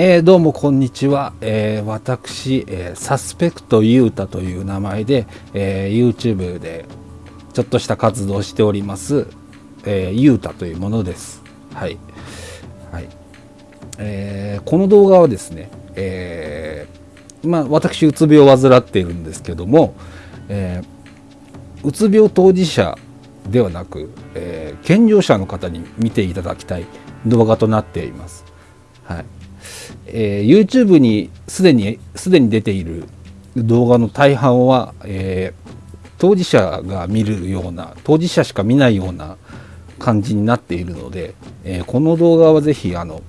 えー、どうもこんにちは、えー、私、えー、サスペクトユータという名前で、え YouTube でちょっとした活動をしております、えユータというものです。はい、はい。えこの動画はですね、えまあ、私うつ病を患っているんですけども、えうつ病当事者ではなく、え健常者の方に見ていただきたい動画となっています。はい。えー、YouTube にすでにすでに出ている動画の大半は、えー、当事者が見るような当事者しか見ないような感じになっているので、えー、この動画はぜひあの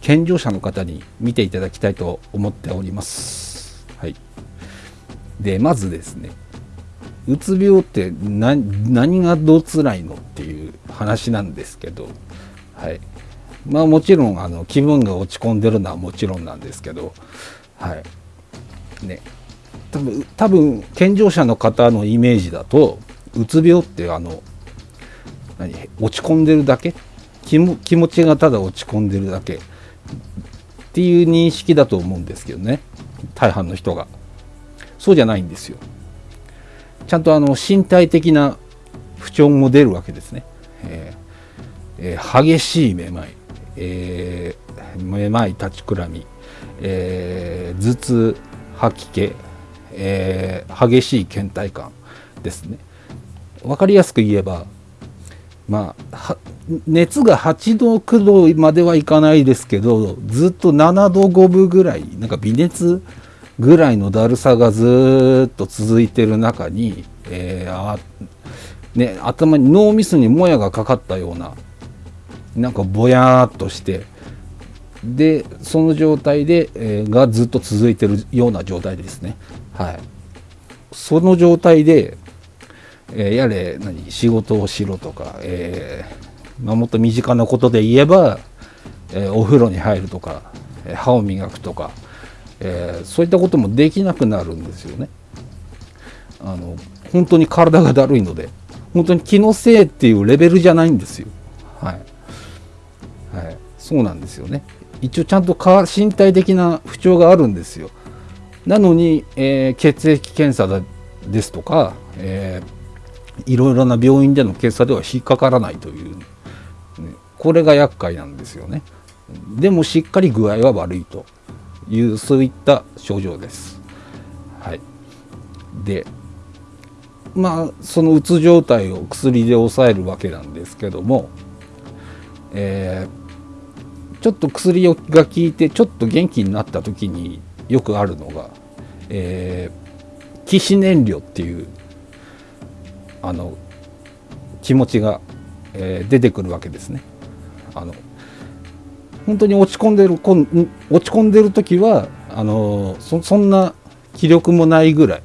健常者の方に見ていただきたいと思っております。はい、でまずですねうつ病って何がどう辛いのっていう話なんですけど、はい、まあもちろんあの気分が落ち込んでるのはもちろんなんですけどはい。ね。多分多分健常者の方のイメージだとうつ病ってあの何落ち込んでるだけ？気も気持ちがただ落ち込んでるだけ？っていう認識だと思うんですけどね。大半の人が。そうじゃないんですよ。ちゃんとあの身体的な不調も出るわけですね、えーえー、激しいめまい。えー、めまい立ちくらみ、えー、頭痛吐き気、えー、激しい倦怠感ですね。分かりやすく言えばまあ熱が8度9度まではいかないですけどずっと7度5分ぐらいなんか微熱ぐらいのだるさがずっと続いてる中に、えーあね、頭に脳みそにもやがかかったようななんかぼやーっとしてでその状態で、えー、がずっと続いてるような状態ですね。はい。その状態で、えー、やれ何仕事をしろとか、えーまあ、もっと身近なことで言えば、えー、お風呂に入るとか歯を磨くとか、えー、そういったこともできなくなるんですよね。あの本当に体がだるいので本当に気のせいっていうレベルじゃないんですよ。はい、そうなんですよね。一応ちゃんと身体的な不調があるんですよ。なのに、えー、血液検査ですとか、えー、いろいろな病院での検査では引っかからないという、これが厄介なんですよね。でもしっかり具合は悪いというそういった症状です。はい。でまあそのうつ状態を薬で抑えるわけなんですけどもえー、ちょっと薬が効いてちょっと元気になった時によくあるのが、えー、起死燃料っていうあの気持ちが、えー、出てくるわけですね。あの本当に落ち込んでる落ち込んでる時はあのそそんな気力もないぐらい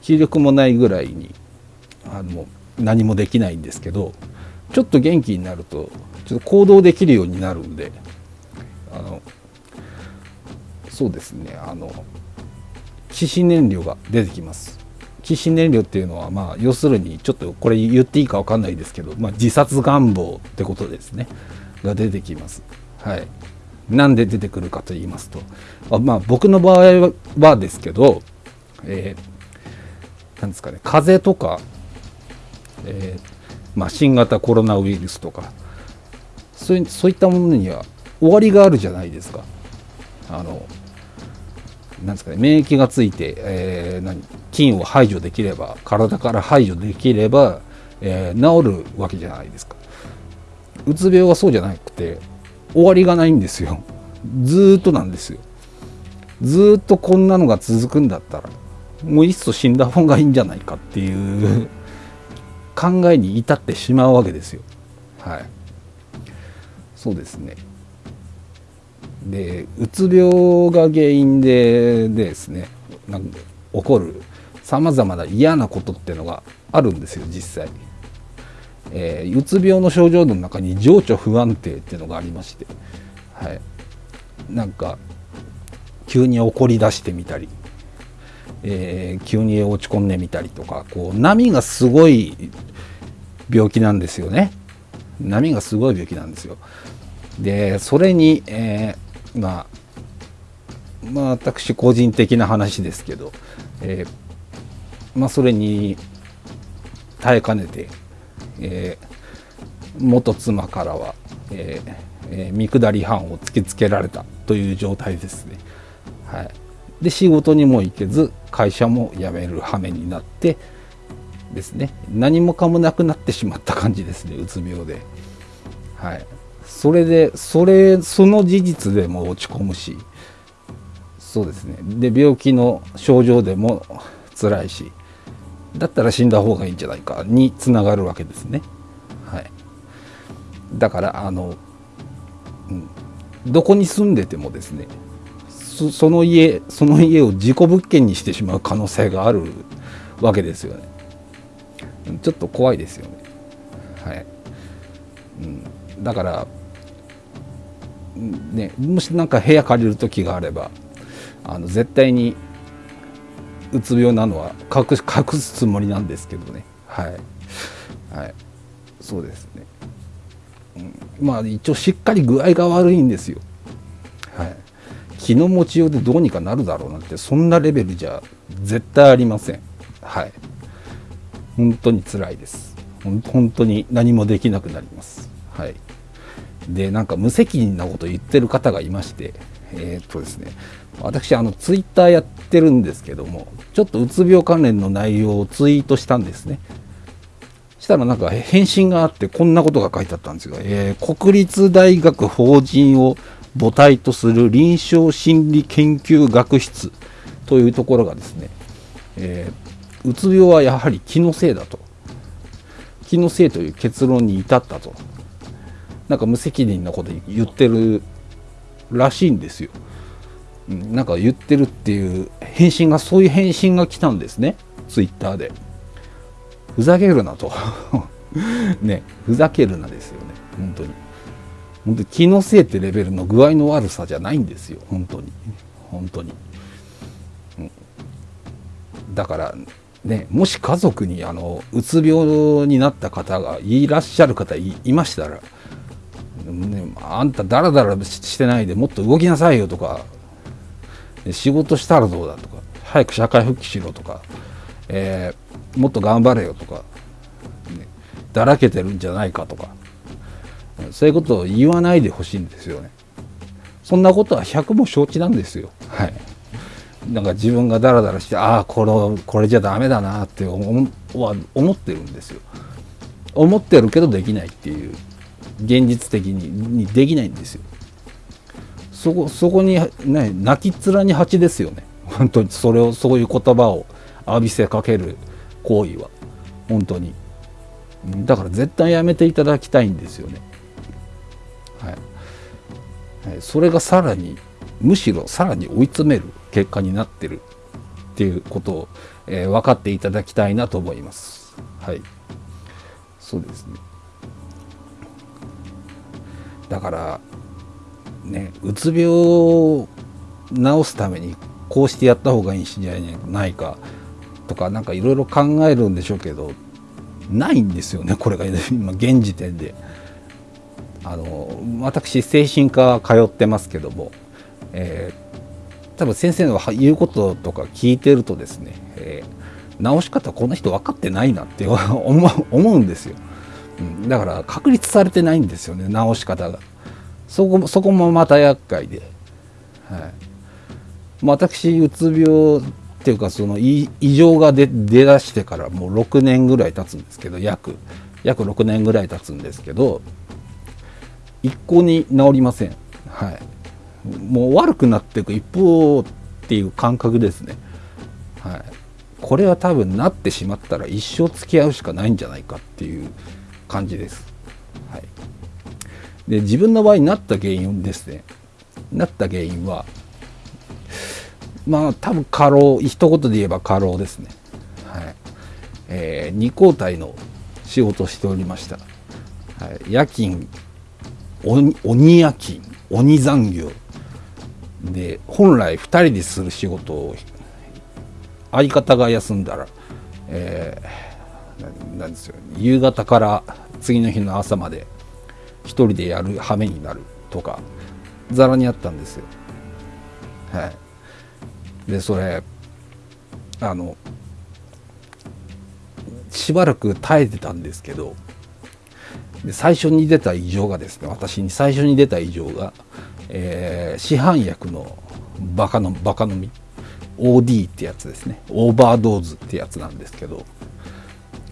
気力もないぐらいにあの何もできないんですけどちょっと元気になるとちょっと行動できるようになるんであのそうですねあの起死燃料が出てきます。起死燃料っていうのはまあ要するにちょっとこれ言っていいか分かんないですけど、まあ、自殺願望ってことですね。が出てきます。はい。なんで出てくるかと言いますとあまあ僕の場合はですけどえー、なんですかね風邪とか、えーまあ、新型コロナウイルスとかそういそういったものには終わりがあるじゃないですか。あのなんですかね、免疫がついて、えー、何菌を排除できれば体から排除できれば、えー、治るわけじゃないですか。うつ病はそうじゃなくて終わりがないんですよ。ずっとなんですよ。ずっとこんなのが続くんだったらもういっそ死んだ方がいいんじゃないかっていう考えに至ってしまうわけですよ。はい。そうですね。で、うつ病が原因でですね、なんか起こるさまざまな嫌なことっていうのがあるんですよ、実際。えー、うつ病の症状の中に情緒不安定っていうのがありまして、はい。なんか、急に怒り出してみたり、えー、急に落ち込んでみたりとかこう波がすごい病気なんですよね波がすごい病気なんですよでそれに、えー、まあまあ私個人的な話ですけど、えー、まあそれに耐えかねて、えー、元妻からは、えーえー、見下り犯を突きつけられたという状態ですね。はい、で仕事にも行けず会社も辞める羽目になってですね何もかもなくなってしまった感じですねうつ病で。はい、それでそれその事実でも落ち込むしそうですねで病気の症状でも辛いしだったら死んだ方がいいんじゃないかにつながるわけですね。はい、だからあの、うん、どこに住んでてもですねその家その家を事故物件にしてしまう可能性があるわけですよね。ちょっと怖いですよね。はい。うん、だからねもし何か部屋借りる時があればあの絶対にうつ病なのは隠隠すつもりなんですけどね。はい。はい。そうですね、うん、まあ一応しっかり具合が悪いんですよ。はい。気の持ちようでどうにかなるだろうなんてそんなレベルじゃ絶対ありません。はい。本当に辛いです。本当に何もできなくなります。はい。でなんか無責任なこと言ってる方がいましてえー、っとですね私あのツイッターやってるんですけどもちょっとうつ病関連の内容をツイートしたんですね。したらなんか返信があってこんなことが書いてあったんですが、えー、国立大学法人を母体とする臨床心理研究学室というところがですね、えー、うつ病はやはり気のせいだと。気のせいという結論に至ったと。なんか無責任なこと言ってるらしいんですよ。なんか言ってるっていう返信がそういう返信が来たんですね。ツイッターで。ふざけるなと。ね。ふざけるなですよね。本当に。本当に気のせいってレベルの具合の悪さじゃないんですよ。本当に。本当に、うん、だからね。もし家族にあのうつ病になった方がいらっしゃる方いましたらね、あんただらだらしてないでもっと動きなさいよとか。仕事したらどうだとか。早く社会復帰しろとか、えー、もっと頑張れよとか、ね、だらけてるんじゃないかとか。そういうことを言わないでほしいんですよね。そんなことは100も承知なんですよ。はい。なんか自分がダラダラしてああこれじゃダメだなって思思ってるんですよ。思ってるけどできないっていう。現実的にできないんですよ。そこそこに、ね、泣きっ面に蜂ですよね。本当に。それをそういう言葉を浴びせかける行為は。本当に。だから絶対やめていただきたいんですよね。はい、それがさらにむしろさらに追い詰める結果になってるっていうことを、えー、分かっていただきたいなと思います。はい。そうですね。だからねうつ病を治すためにこうしてやった方がいいんじゃないかとか何かいろいろ考えるんでしょうけどないんですよねこれが 今現時点で。あの私精神科通ってますけども、えー、多分先生の言うこととか聞いてるとですね、えー、治し方この人分かってないなって思うんですよ。うん、だから確立されてないんですよね直し方が。そこそこもまた厄介で、はい、私うつ病っていうかその異常が出出だしてからもう6年ぐらい経つんですけど約。約6年ぐらい経つんですけど一向に治りません。はい。もう悪くなっていく一方っていう感覚ですね。はい。これは多分なってしまったら一生付き合うしかないんじゃないかっていう感じです。はい、で自分の場合になった原因ですねなった原因はまあ多分過労一言で言えば過労ですね。はいえー、2交代の仕事をしておりました。はい、夜勤鬼夜勤鬼残業で本来2人でする仕事を相方が休んだら、えーなんですよ。夕方から次の日の朝まで一人でやる羽目になるとかざらにあったんですよ。はい、でそれあのしばらく耐えてたんですけどで最初に出た異常がですね私に最初に出た異常が、えー、市販薬のバカのバカ飲み OD ってやつですね。オーバードーズってやつなんですけど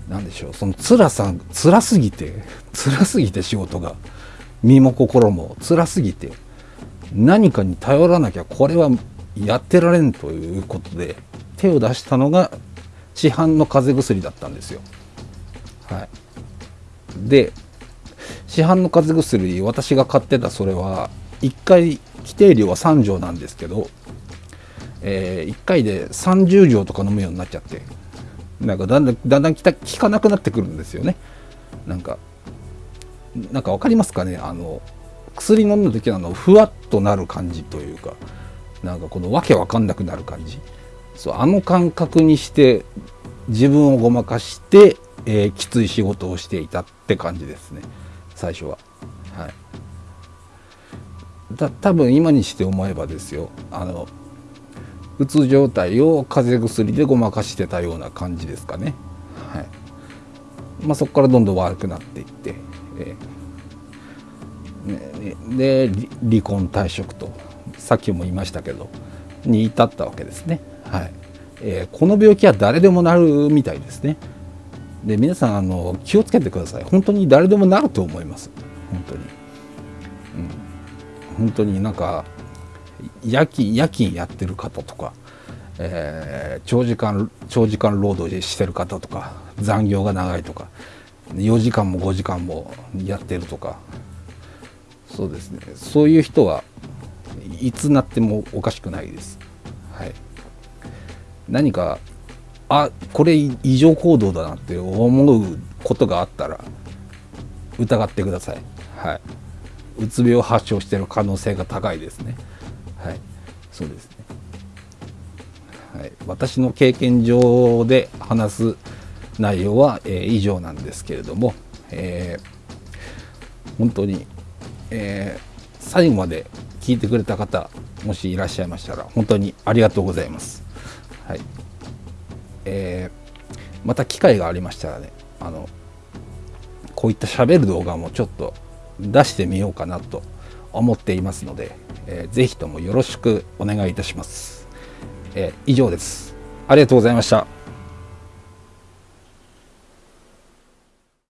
何でしょうその辛さ辛すぎて 辛すぎて仕事が身も心も辛すぎて何かに頼らなきゃこれはやってられんということで手を出したのが市販の風邪薬だったんですよ。はい、で市販の風邪薬私が買ってたそれは1回規定量は3錠なんですけど、えー、1回で30錠とか飲むようになっちゃってなんかだんだんだんだん効かなくなってくるんですよね。なんかなんか分かりますかね？あの薬飲んだ時のあのふわっとなる感じというかなんかこのわけわかんなくなる感じ。そうあの感覚にして自分をごまかして、えー、きつい仕事をしていたって感じですね。最初は。はい、だ多分今にして思えばですよ。あのうつ状態を風邪薬でごまかしてたような感じですかね。はいまあ、そこからどんどん悪くなっていって、えーね、で離婚退職とさっきも言いましたけどに至ったわけですね。はいえー、この病気は誰でもなるみたいですね。で皆さんあの気をつけてください。本当に誰でもなると思います。本当に。うん、本当になんか夜勤夜勤やってる方とか、えー、長時間長時間労働してる方とか残業が長いとか4時間も5時間もやってるとかそうですねそういう人はいつなってもおかしくないです。はい、何かあこれ異常行動だなって思うことがあったら疑ってください。はい、うつ病を発症してる可能性が高いですね。はい、そうですね。はい、私の経験上で話す内容は、えー、以上なんですけれども、えー、本当に、えー、最後まで聞いてくれた方もしいらっしゃいましたら本当にありがとうございます。はいえー、また機会がありましたらねあのこういった喋る動画もちょっと出してみようかなと思っていますので、えー、ぜひともよろしくお願いいたします。えー、以上です。ありがとうございました。